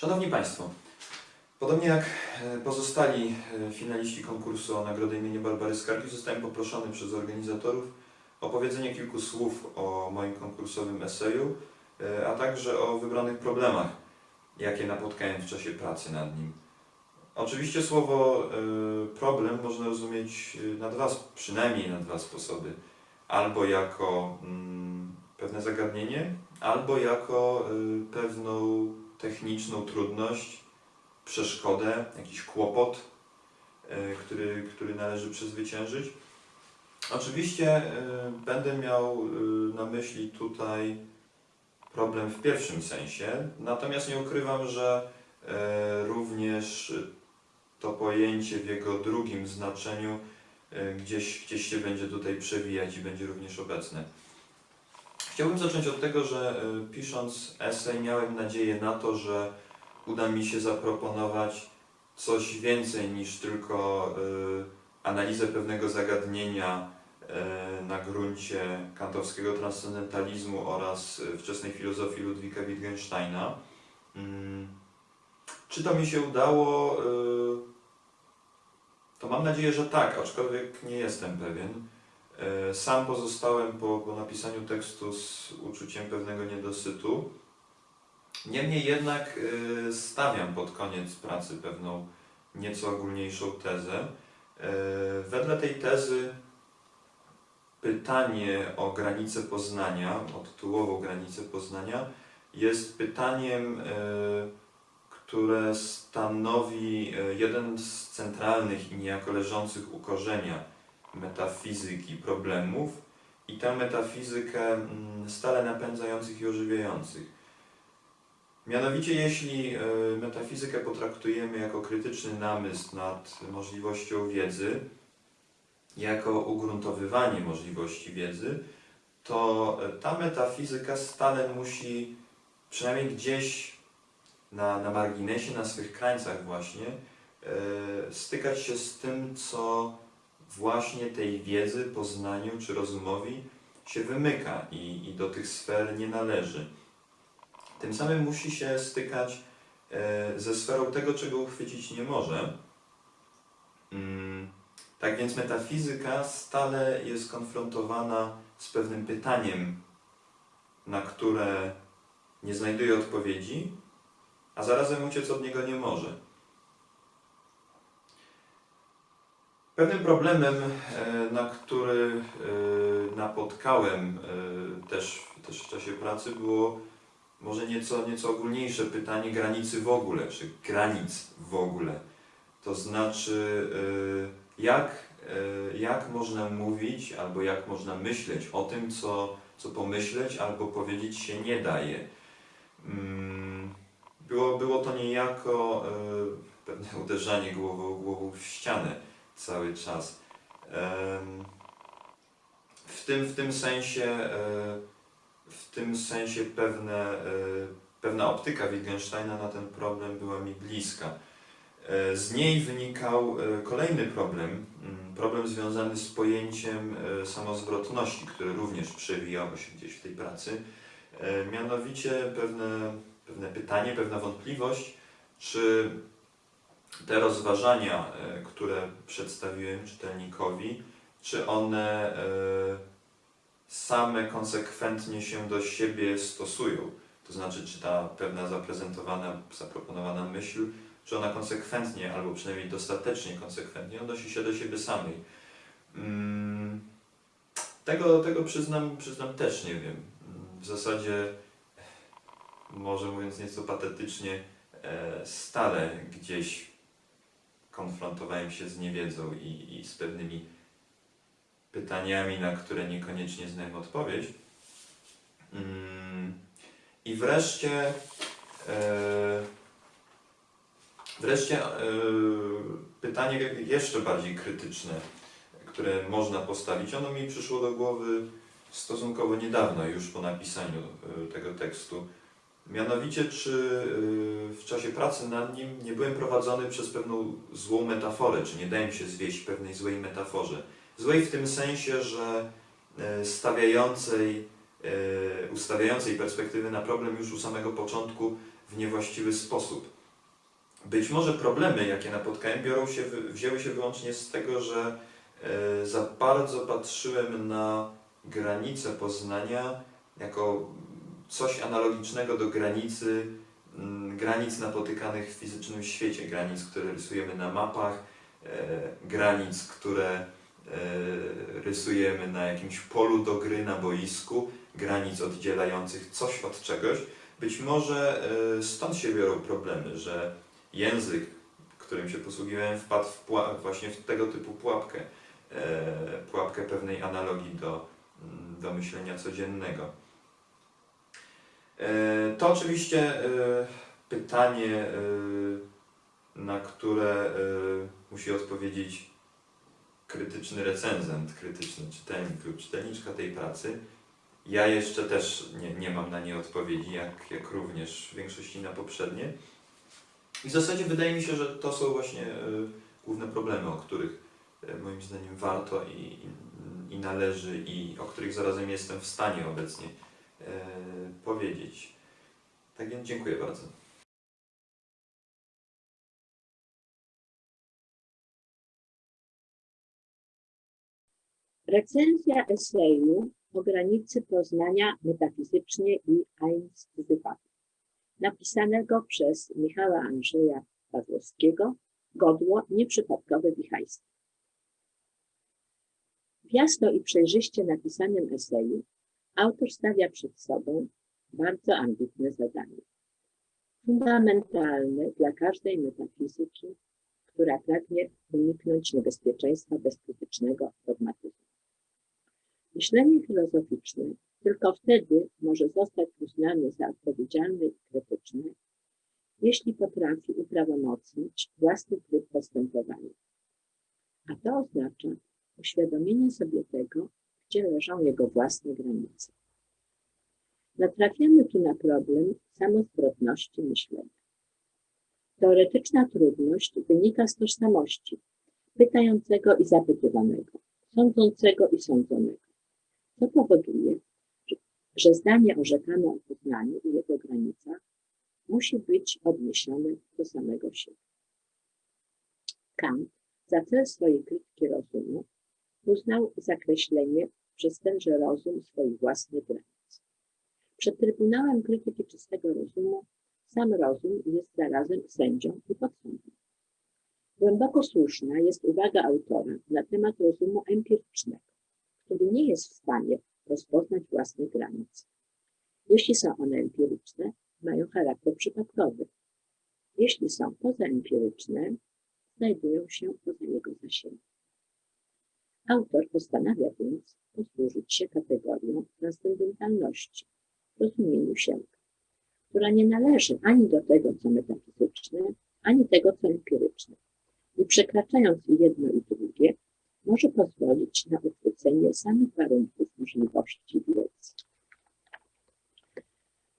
Szanowni Państwo, podobnie jak e, pozostali e, finaliści konkursu o Nagrodę imienia Barbary Skargi, zostałem poproszony przez organizatorów o powiedzenie kilku słów o moim konkursowym eseju, e, a także o wybranych problemach, jakie napotkałem w czasie pracy nad nim. Oczywiście słowo problem można rozumieć na dwa, przynajmniej na dwa sposoby. Albo jako mm, pewne zagadnienie, albo jako pewną techniczną trudność, przeszkodę, jakiś kłopot, y, który, który należy przezwyciężyć. Oczywiście y, będę miał y, na myśli tutaj problem w pierwszym sensie, natomiast nie ukrywam, że również to pojęcie w jego drugim znaczeniu gdzieś, gdzieś się będzie tutaj przewijać i będzie również obecne. Chciałbym zacząć od tego, że y, pisząc esej miałem nadzieję na to, że uda mi się zaproponować coś więcej niż tylko y, analizę pewnego zagadnienia y, na gruncie kantowskiego transcendentalizmu oraz wczesnej filozofii Ludwika Wittgensteina. Mm, Czy to mi się udało? To mam nadzieję, że tak, aczkolwiek nie jestem pewien. E, Sam pozostałem po, po napisaniu tekstu z uczuciem pewnego niedosytu. Niemniej jednak e, stawiam pod koniec pracy pewną nieco ogólniejszą tezę. E, Wedle tej tezy pytanie o granicę Poznania, o tytułową granicę Poznania, jest pytaniem, które stanowi jeden z centralnych i niejako leżących u korzenia metafizyki problemów i tę metafizykę mm, stale napędzających i ożywiających. Mianowicie, jeśli e, metafizykę potraktujemy jako krytyczny namysł nad możliwością wiedzy, jako ugruntowywanie możliwości wiedzy, to e, ta metafizyka stale musi przynajmniej gdzieś na, na marginesie, na swych krańcach właśnie, e, stykać się z tym, co właśnie tej wiedzy, poznaniu czy rozumowi się wymyka i, i do tych sfer nie należy. Tym samym musi się stykać e, ze sferą tego, czego uchwycić nie może. Mm, Tak więc metafizyka stale jest konfrontowana z pewnym pytaniem, na które nie znajduje odpowiedzi, a zarazem uciec od niego nie może. Pewnym problemem, e, na który e, napotkałem e, też, też w czasie pracy, było może nieco, nieco ogólniejsze pytanie granicy w ogóle, czy granic w ogóle. To znaczy, jak, jak można mówić, albo jak można myśleć o tym, co, co pomyśleć, albo powiedzieć się nie daje. Mm, Było, było to niejako pewne uderzanie głową, głową w ścianę cały czas. W tym, w tym sensie, e, w tym sensie pewne, e, pewna optyka Wittgensteina na ten problem była mi bliska. E, Z niej wynikał kolejny problem, mm, problem związany z pojęciem samozwrotności, który również przewijało się gdzieś w tej pracy. Mianowicie pewne, pewne pytanie, pewna wątpliwość, czy te rozważania, e, które przedstawiłem czytelnikowi, czy one e, same konsekwentnie się do siebie stosują? To znaczy, czy ta pewna zaprezentowana, zaproponowana myśl, czy ona konsekwentnie, albo przynajmniej dostatecznie konsekwentnie odnosi się do siebie samej? Mm, Tego, tego przyznam, przyznam też nie wiem. W zasadzie, może mówiąc nieco patetycznie, e, stale gdzieś konfrontowałem się z niewiedzą i, i z pewnymi pytaniami, na które niekoniecznie znałem odpowiedź. Mm, I wreszcie, e, wreszcie e, pytanie jeszcze bardziej krytyczne, które można postawić. Ono mi przyszło do głowy stosunkowo niedawno, już po napisaniu e, tego tekstu. Mianowicie, czy y, w czasie pracy nad nim nie byłem prowadzony przez pewną złą metaforę, czy nie dałem się zwieść pewnej złej metaforze. Złej w tym sensie, że y, stawiającej, y, ustawiającej perspektywy na problem już u samego początku w niewłaściwy sposób. Być może problemy, jakie napotkałem, biorą się, wzięły się wyłącznie z tego, że za bardzo patrzyłem na granice Poznania jako coś analogicznego do granicy, mm, granic napotykanych w fizycznym świecie, granic, które rysujemy na mapach, e, granic, które e, rysujemy na jakimś polu do gry na boisku, granic oddzielających coś od czegoś. Być może stąd się biorą problemy, że język, którym się posługiwałem, wpadł w właśnie w tego typu pułapkę, e, pułapkę pewnej analogii do, mm, do myślenia codziennego. E, to oczywiście e, pytanie, e, na które musi odpowiedzieć krytyczny recenzent, krytyczny czytelnik lub czytelniczka tej pracy. Ja jeszcze też nie, nie mam na nie odpowiedzi, jak, jak również w większości na poprzednie. I w zasadzie wydaje mi się, że to są właśnie główne problemy, o których moim zdaniem warto i, i, należy i o których zarazem jestem w stanie obecnie powiedzieć. Tak więc dziękuję bardzo. Recenzja eseju o granicy poznania metafizycznie i einstwywaty napisanego przez Michała Andrzeja Pawłowskiego, godło nieprzypadkowe wichajstwo. W jasno i przejrzyście napisanym eseju autor stawia przed sobą bardzo ambitne zadanie. Fundamentalne dla każdej metafizyki, która pragnie uniknąć niebezpieczeństwa bezkrytycznego dogmatyzmu. Myślenie filozoficzne tylko wtedy może zostać uznany za odpowiedzialny i krytyczny, jeśli potrafi uprawomocnić własny tryb postępowania. A to oznacza uświadomienie sobie tego, gdzie leżą jego własne granice. Natrafiamy tu na problem samozwrotności myślenia. Teoretyczna trudność wynika z tożsamości pytającego i zapytywanego, sądzącego i sądzonego. To powoduje, że zdanie orzekane o poznaniu i jego granicach musi być odniesione do samego siebie. Kant za cel swojej krytyki rozumu uznał zakreślenie przez tenże rozum swoich własnych granic. Przed Trybunałem Krytyki Czystego Rozumu sam rozum jest zarazem sędzią i podsądnym. Głęboko słuszna jest uwaga autora na temat rozumu empirycznego, który nie jest w stanie rozpoznać własnych granic. Jeśli są one empiryczne, mają charakter przypadkowy. Jeśli są pozaempiryczne, znajdują się poza jego zasięgiem. Autor postanawia więc posłużyć się kategorią transcendentalności, rozumieniu sięga, która nie należy ani do tego, co metafizyczne, ani tego, co empiryczne. I przekraczając jedno i drugie, może pozwolić na uchwycenie samych warunków możliwości wiedzy.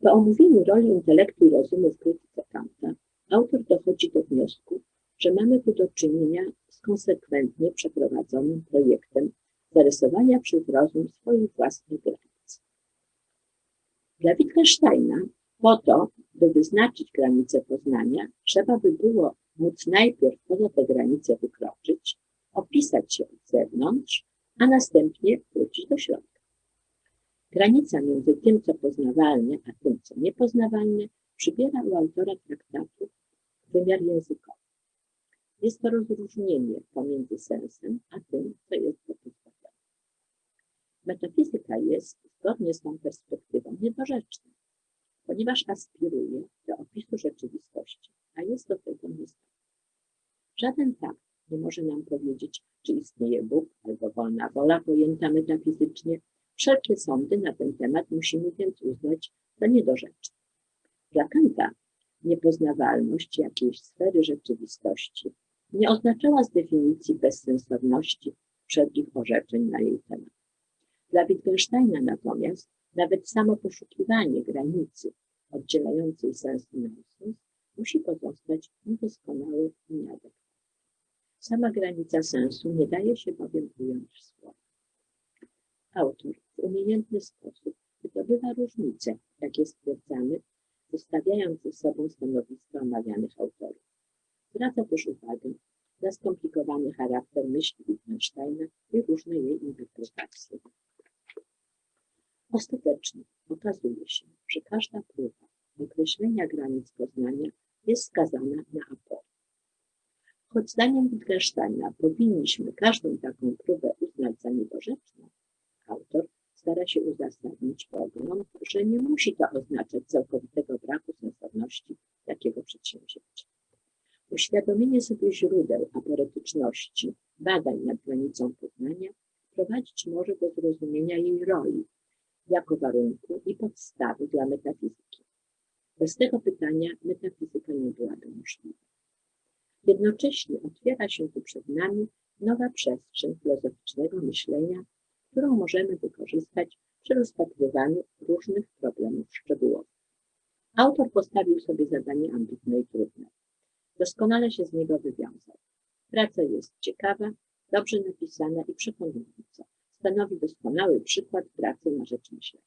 Po omówieniu roli intelektu i rozumu w krytyce Kanta, autor dochodzi do wniosku, że mamy tu do czynienia z konsekwentnie przeprowadzonym projektem zarysowania przez rozum swoich własnych granic. Dla Wittgensteina po to, by wyznaczyć granice poznania, trzeba by było móc najpierw poza te granice wykroczyć, opisać się od zewnątrz, a następnie wrócić do środka. Granica między tym, co poznawalne, a tym, co niepoznawalne, przybiera u autora traktatu wymiar językowy. Jest to rozróżnienie pomiędzy sensem, a tym, co jest pozbawione. Metafizyka jest, zgodnie z tą perspektywą, niedorzeczna, ponieważ aspiruje do opisu rzeczywistości, a jest do tego niezdolna. Żaden fakt nie może nam powiedzieć, czy istnieje Bóg albo wolna wola pojęta metafizycznie. Wszelkie sądy na ten temat musimy więc uznać za niedorzeczne. Dla Kanta niepoznawalność jakiejś sfery rzeczywistości nie oznaczała z definicji bezsensowności wszelkich orzeczeń na jej temat. Dla Wittgensteina natomiast nawet samo poszukiwanie granicy oddzielającej sens i nonsens musi pozostać niedoskonałe i nieadekwatne. Sama granica sensu nie daje się bowiem ująć w słowa. Autor w umiejętny sposób wydobywa różnice, jakie stwierdzamy, ze zestawiając ze sobą stanowiska omawianych autorów. Zwraca też uwagę na skomplikowany charakter myśli Wittgensteina i różne jej interpretacje. Ostatecznie okazuje się, że każda próba określenia granic poznania jest skazana na aport. Choć zdaniem Wittgensteina powinniśmy każdą taką próbę uznać za nieborzeczną, autor stara się uzasadnić pogląd, że nie musi to oznaczać całkowitego braku sensowności takiego przedsięwzięcia. Uświadomienie sobie źródeł aporetyczności badań nad granicą poznania prowadzić może do zrozumienia jej roli jako warunku i podstawy dla metafizyki. Bez tego pytania metafizyka nie byłaby możliwa. Jednocześnie otwiera się tu przed nami nowa przestrzeń filozoficznego myślenia, którą możemy wykorzystać przy rozpatrywaniu różnych problemów szczegółowych. Autor postawił sobie zadanie ambitne i trudne. Doskonale się z niego wywiązał. Praca jest ciekawa, dobrze napisana i przekonująca. Stanowi doskonały przykład pracy na rzecz myślenia.